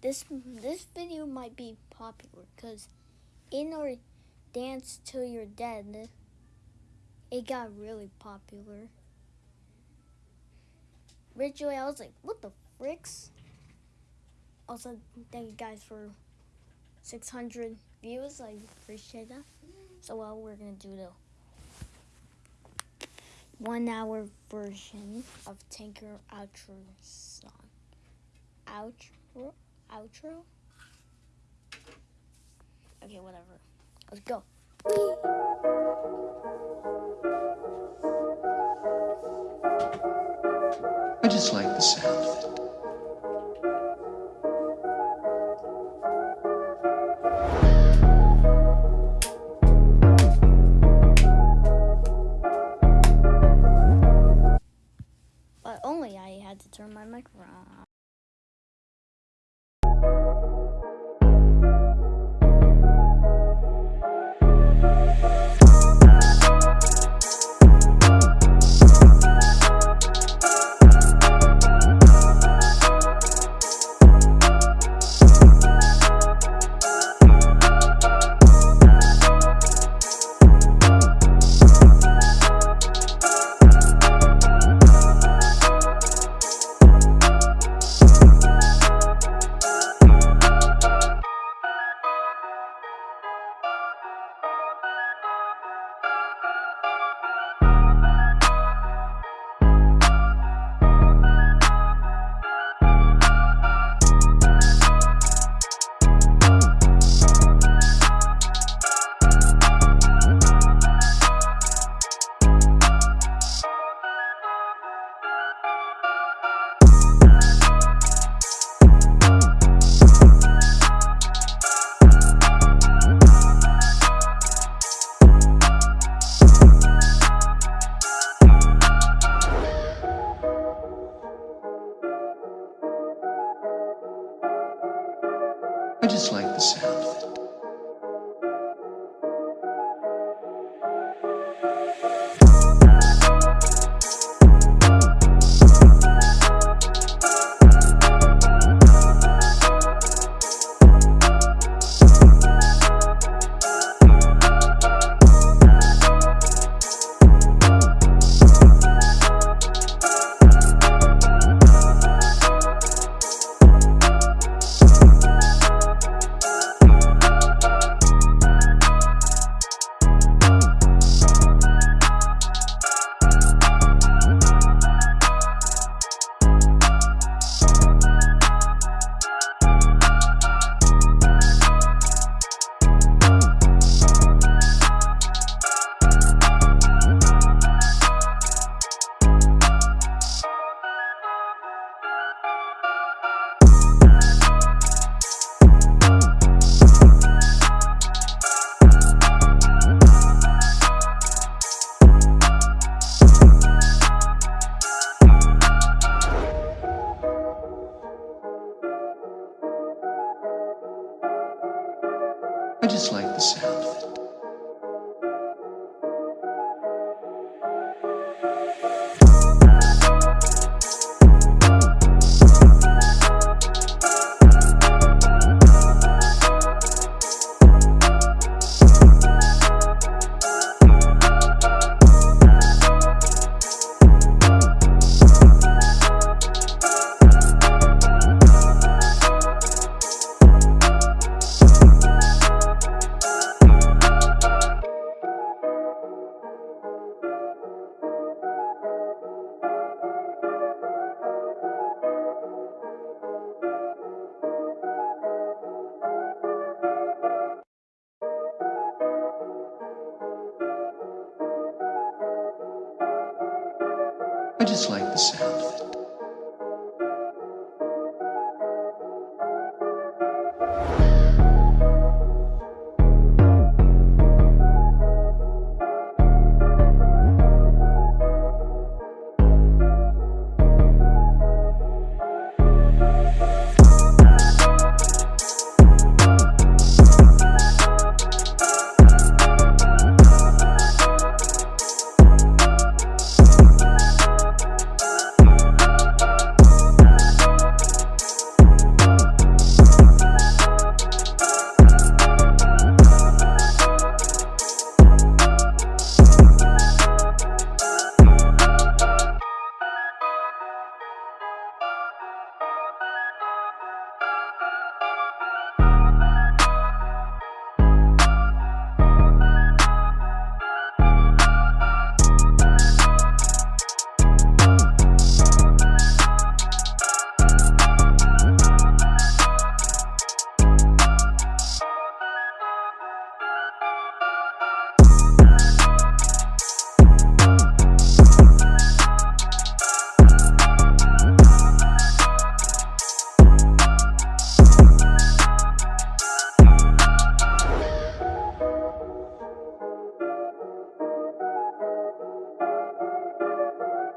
this this video might be popular because in our dance till you're dead, it got really popular. Originally, I was like, "What the fricks?" Also, thank you guys for 600 views. I appreciate that. So, well, we're gonna do the one hour version of Tinker Outro song. Outro? Outro? Okay, whatever. Let's go. I just like the sound of it. But only I had to turn my microphone on.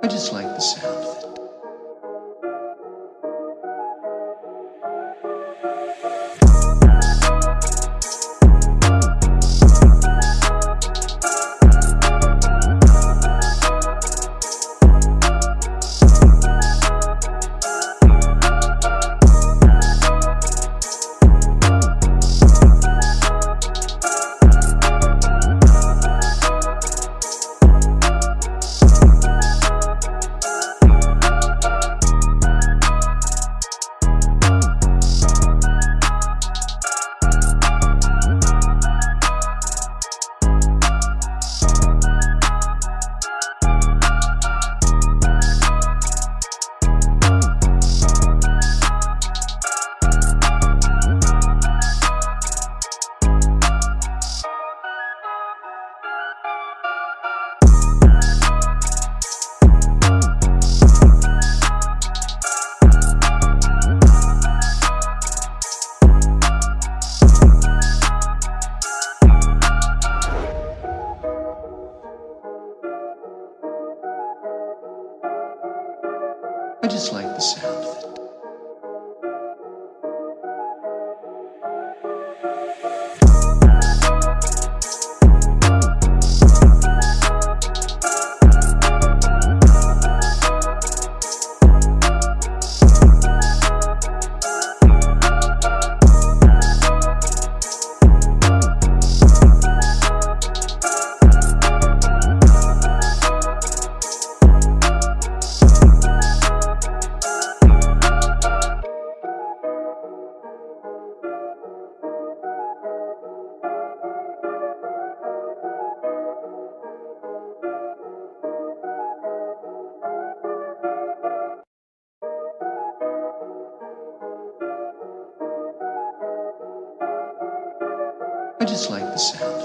I just like the sound. just like the sound.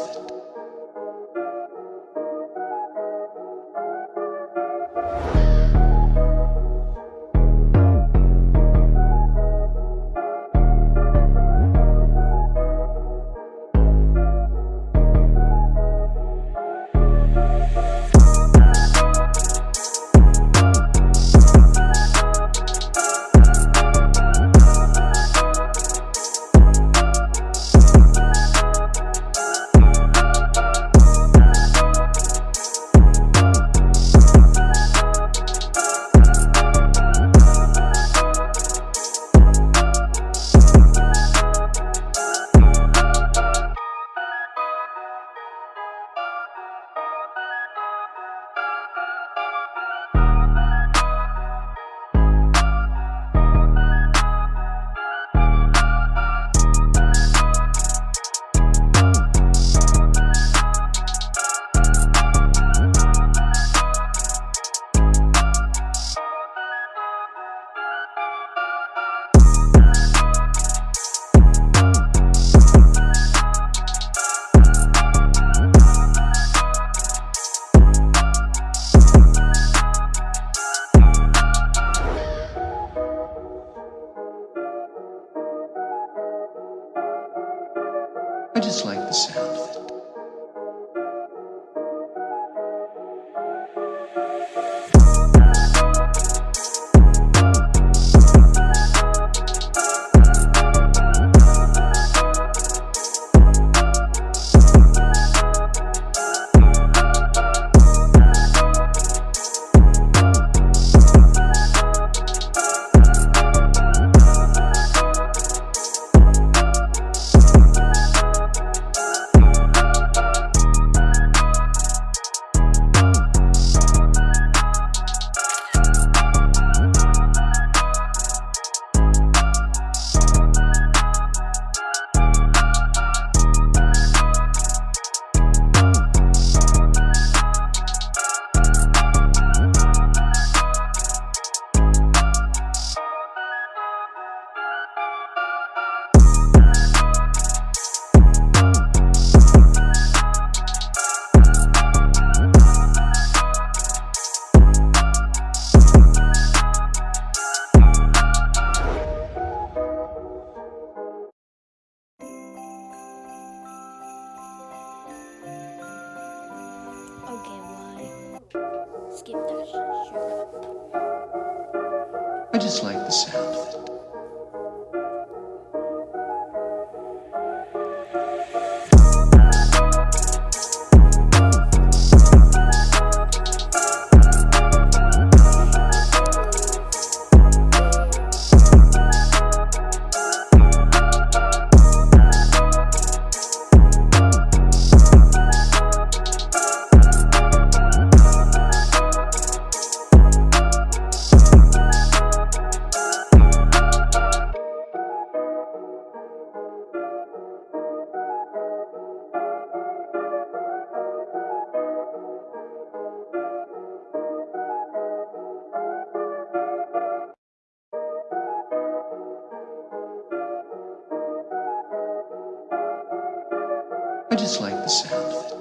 I just like the sound of it.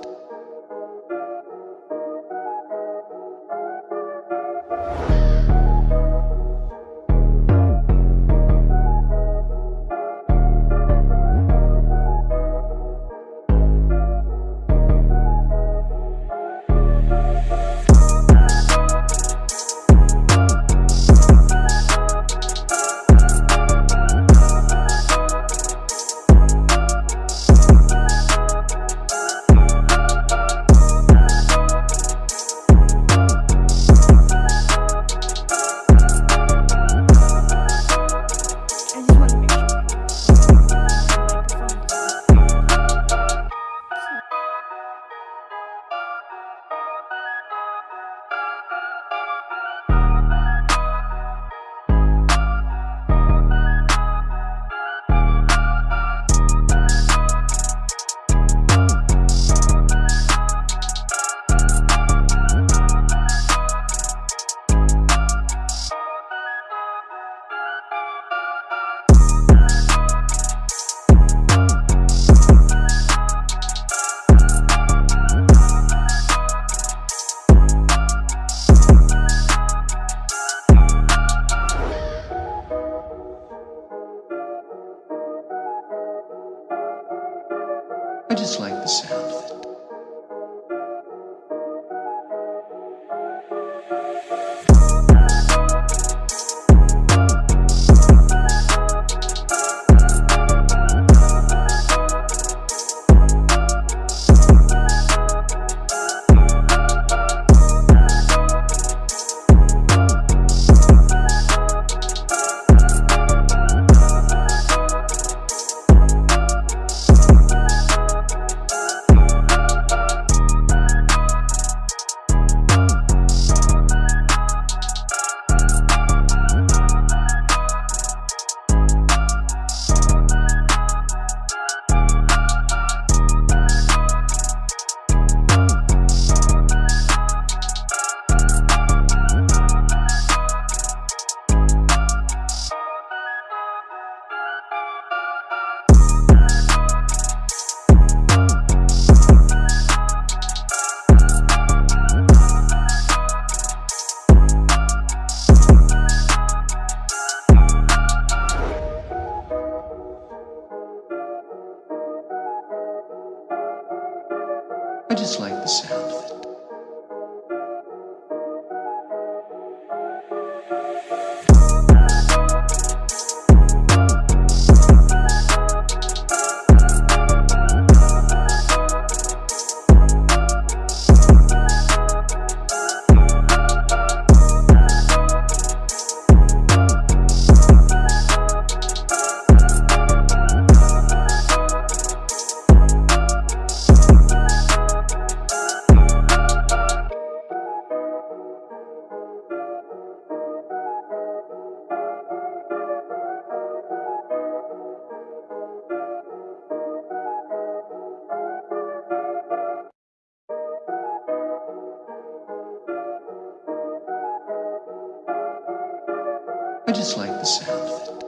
I just like the sound of it.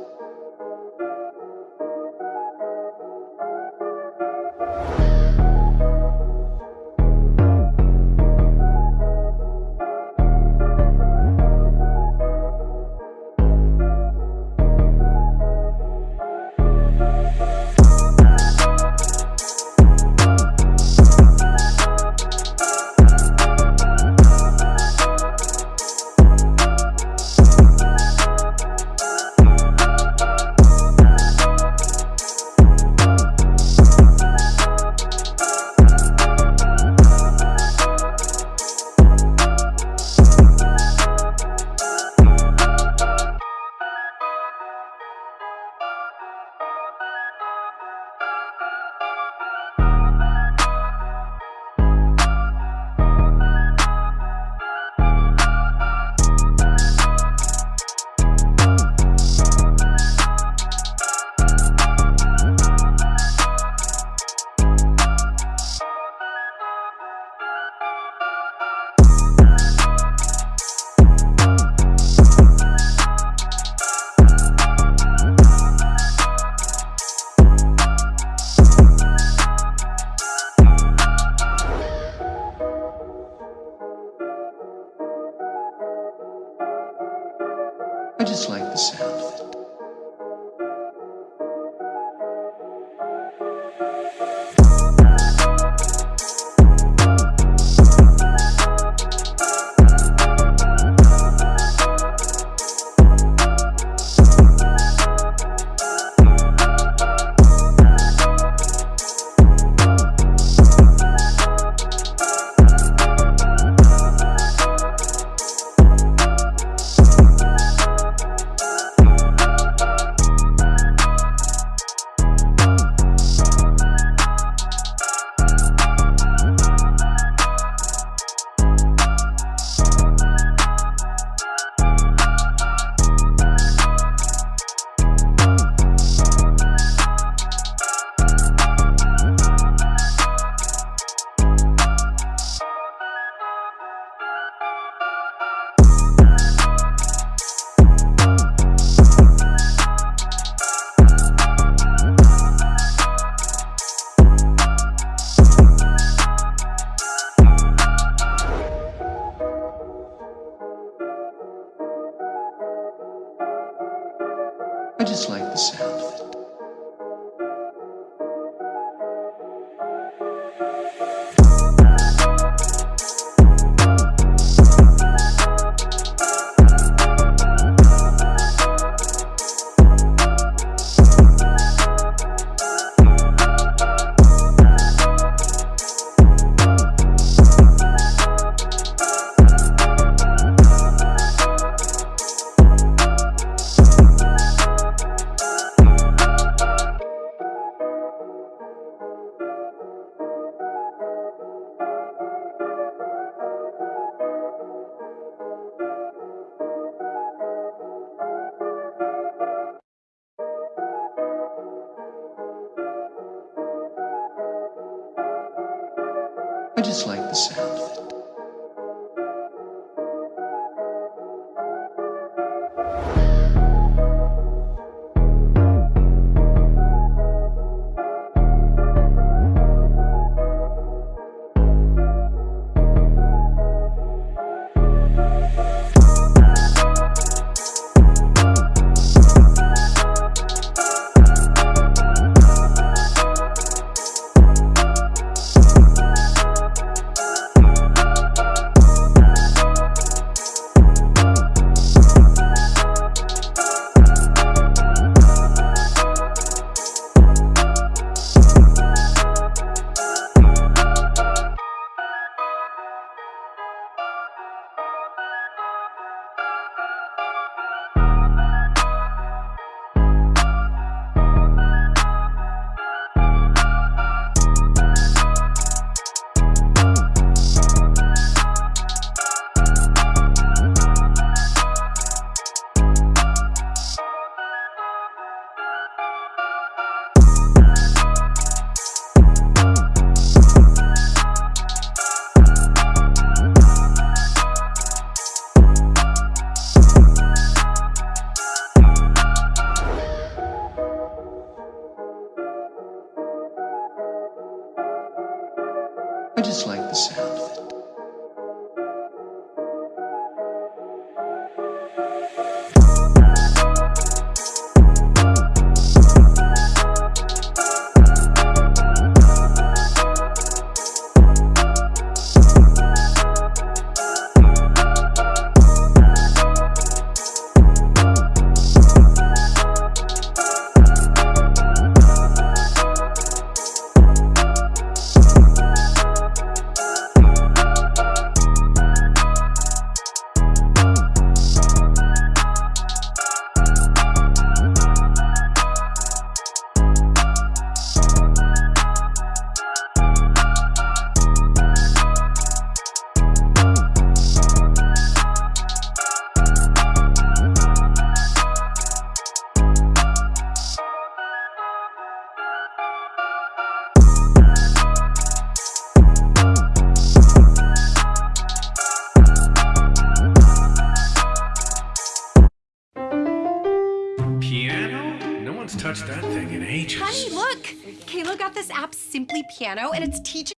And it's teaching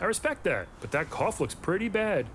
I respect that, but that cough looks pretty bad.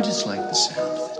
I just like the sound of it.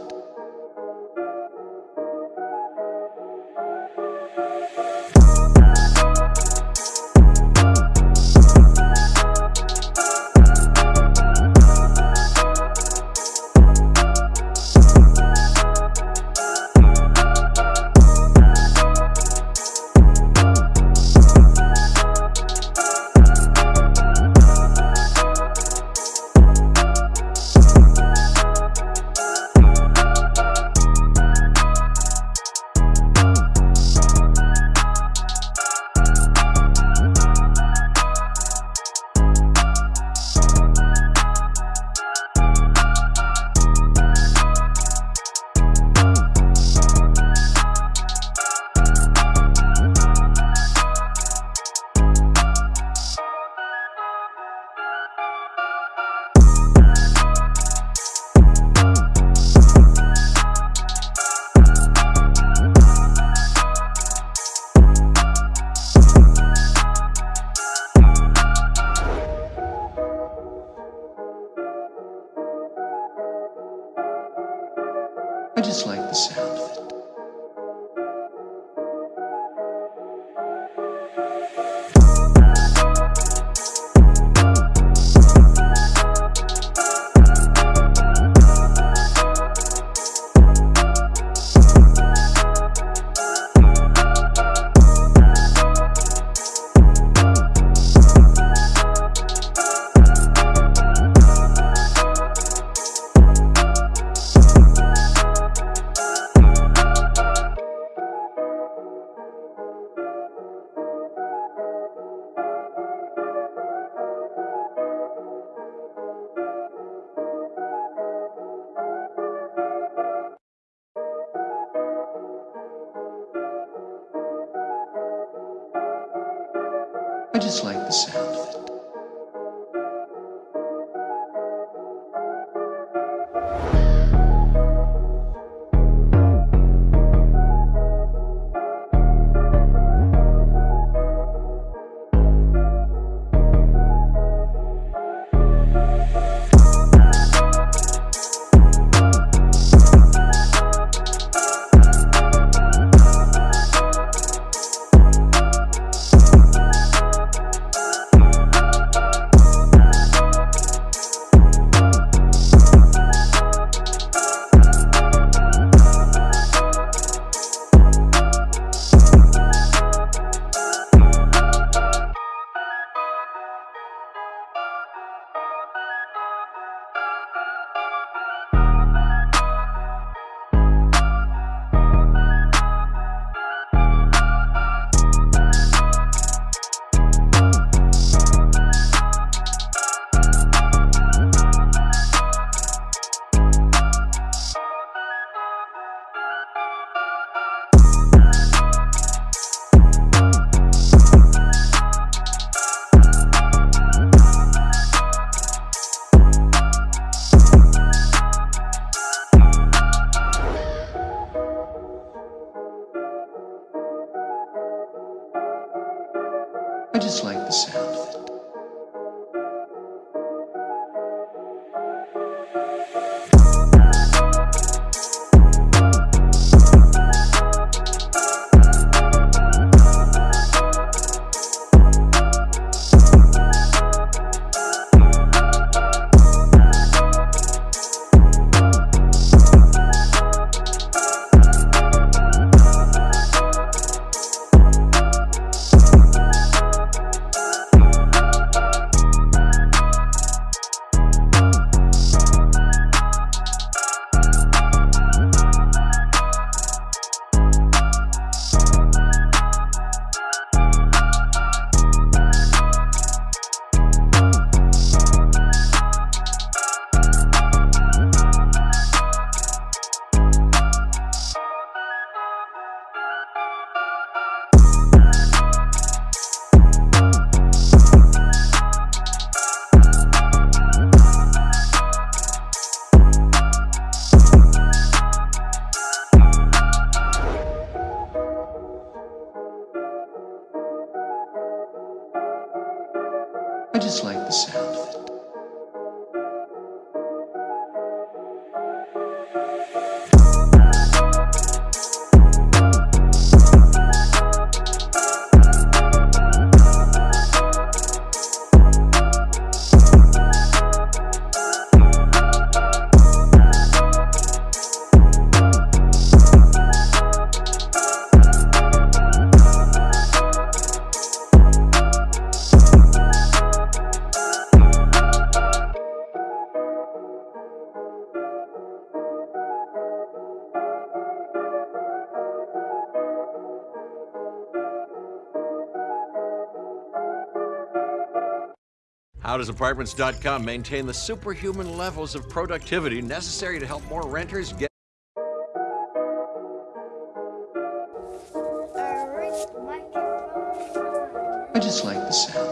I just like the sound HouseOwners.apartments.com maintain the superhuman levels of productivity necessary to help more renters get I just like the sound.